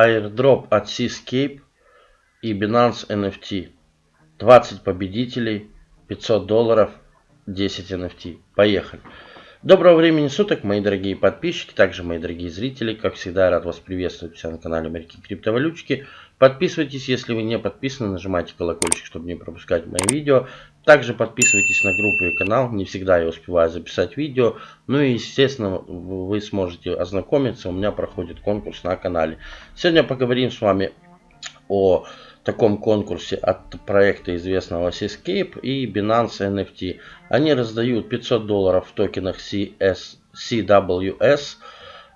airdrop от Seascape и Binance NFT. 20 победителей, 500 долларов, 10 NFT. Поехали. Доброго времени суток, мои дорогие подписчики, также мои дорогие зрители. Как всегда, рад вас приветствовать все на канале Америки Криптовалютчики. Подписывайтесь, если вы не подписаны, нажимайте колокольчик, чтобы не пропускать мои видео. Также подписывайтесь на группу и канал, не всегда я успеваю записать видео. Ну и, естественно, вы сможете ознакомиться, у меня проходит конкурс на канале. Сегодня поговорим с вами о таком конкурсе от проекта известного Seascape и Binance NFT. Они раздают 500 долларов в токенах CS, CWS.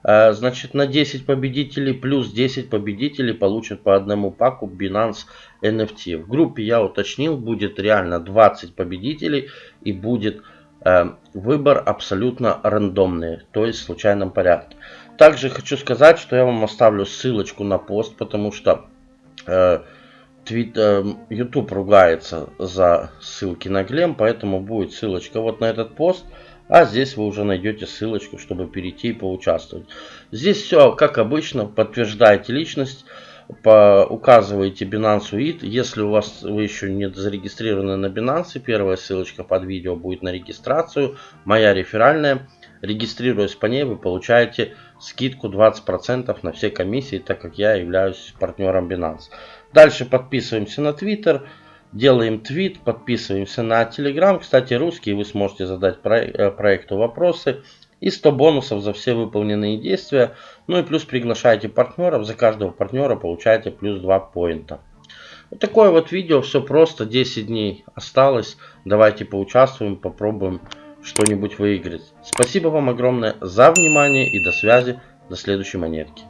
Э, значит, на 10 победителей плюс 10 победителей получат по одному паку Binance NFT. В группе я уточнил, будет реально 20 победителей и будет э, выбор абсолютно рандомный, то есть в случайном порядке. Также хочу сказать, что я вам оставлю ссылочку на пост, потому что э, YouTube ругается за ссылки на Глем, поэтому будет ссылочка вот на этот пост. А здесь вы уже найдете ссылочку, чтобы перейти и поучаствовать. Здесь все как обычно, подтверждаете личность, по, указываете Binance UID. Если у вас вы еще не зарегистрированы на Binance, первая ссылочка под видео будет на регистрацию, моя реферальная. Регистрируясь по ней, вы получаете скидку 20% на все комиссии, так как я являюсь партнером Binance. Дальше подписываемся на Twitter, делаем твит, подписываемся на Telegram. Кстати, русский, вы сможете задать э, проекту вопросы. И 100 бонусов за все выполненные действия. Ну и плюс приглашайте партнеров. За каждого партнера получаете плюс 2 поинта. Вот такое вот видео. Все просто. 10 дней осталось. Давайте поучаствуем, попробуем что-нибудь выиграть. Спасибо вам огромное за внимание и до связи. До следующей монетки.